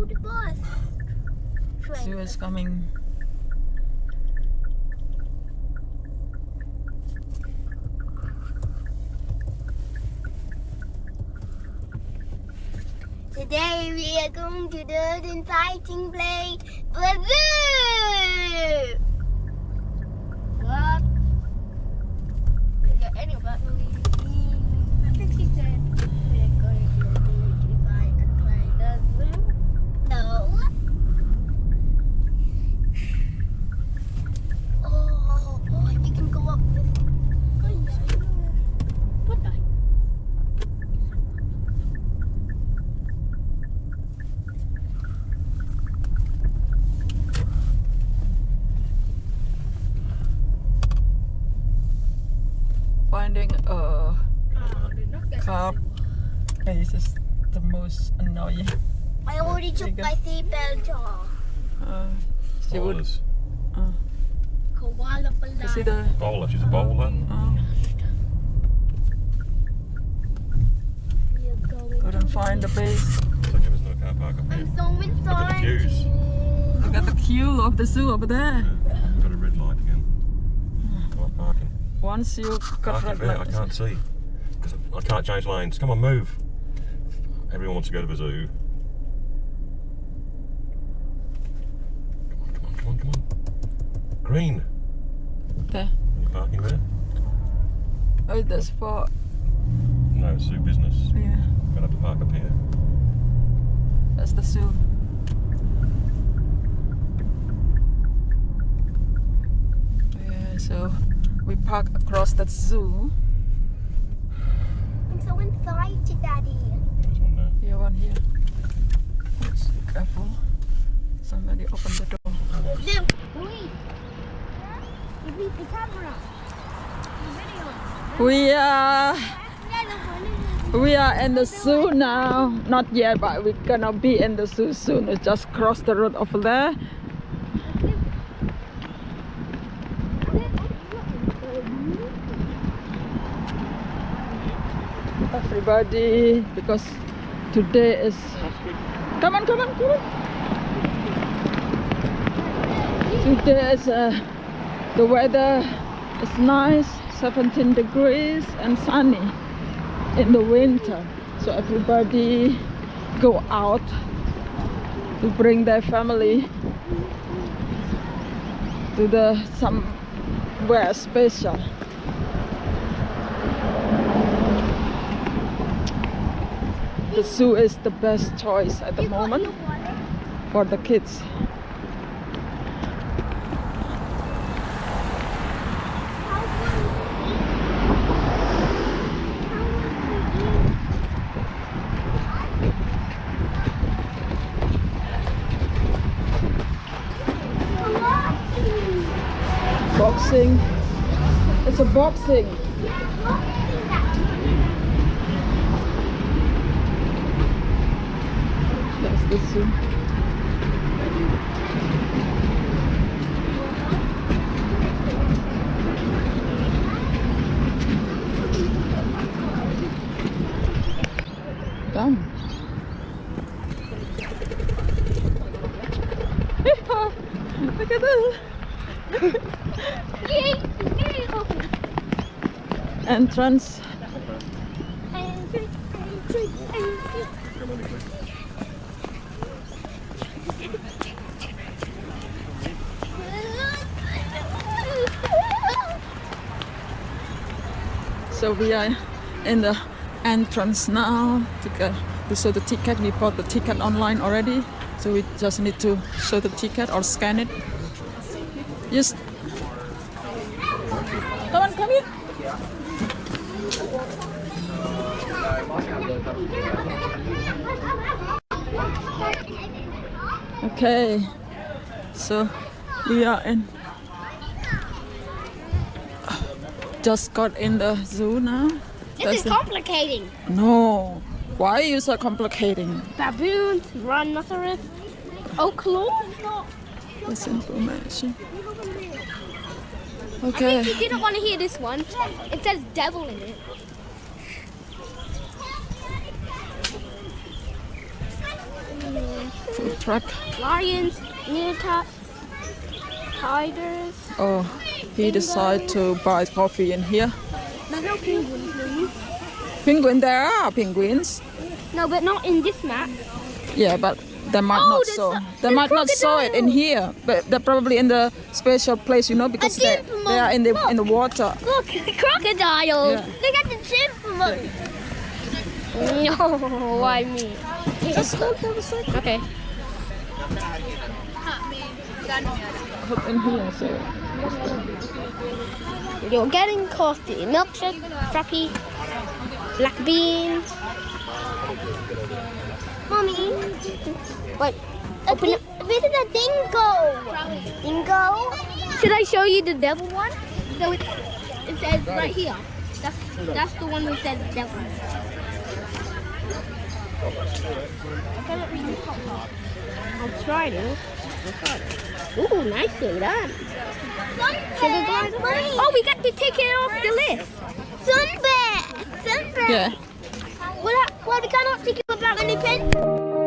Oh, the bus. Train. Zoo is coming. Today we are going to the exciting place, Brazil. What? Yeah, anyway, but we, I think she said we are going to the exciting place, the zoo. No. Oh, oh, you can go up this. What the? Finding a Oh, did not get car place is the most annoying. I already took There you my seatbelt off. Uh, she would. Bowlers. Koala You see the. Bowler, she's a bowler. Uh, couldn't find the base. It's okay, there's no car park up here. I'm so inside. queues. Look at the queue of the zoo over there. Yeah, got a red light again. Not parking. Once you got Parking red there, I can't see. I can't change lanes. Come on, move. Everyone wants to go to the zoo. Come on, come on, come on, come on. Green. There. You parking there? Oh, that's for. No, it's zoo business. Yeah, I'm gonna have to park up here. that's the zoo. Yeah, so we park across that zoo. So excited, Daddy. One. Here, one here. Be careful. Somebody open the door. Look, wait. You beat the camera. The video. We are Yeah, look, look, we are in the zoo now. Not yet, but we're gonna be in the zoo soon. We just cross the road over there. Everybody, because today is. Come on, come on, come on. Today is uh, the weather is nice, 17 degrees and sunny in the winter. So everybody go out to bring their family to the somewhere special. The zoo is the best choice at the You moment for the kids. How can we eat? How can we eat? Boxing. It's a boxing. That's the zoo. Done. Look at this. Yay! Yay! Open. Entrance. So we are in the entrance now to go to show the ticket. We bought the ticket online already, so we just need to show the ticket or scan it. Yes. Come on, come here. Okay, so we are in. Just got in the zoo now. This That's is complicating. no. Why are you so complicating Baboons, rhinoceros, claw. this information? I Okay. think you didn't want to hear this one. It says devil in it. Food truck. Lions, meerkats, tigers. Oh, he decided to buy coffee in here. There's no penguins, please. Penguin, there are penguins. No, but not in this map. Yeah, but they might Oh, not saw. They might not saw it in here, but they're probably in the special place, you know, because they, they are in the in the water. Look, crocodiles. Yeah. Look at the chimpanzee. No, why me? Just hold for a second. Okay. Hop in here, so You're getting coffee, milkshake, frappy, black bean. Mommy. Wait. Open it. Where did the dingo? Dingo? Should I show you the devil one? So it, it says right here. That's that's the one that says devil. I cannot read the top part. I'll try to. I'll try to. Ooh, nicely done. Sugar glider. Oh, we got to take it off the list. Sunbear. Sunbear. yeah. Well, I- well, we cannot take you about any pen.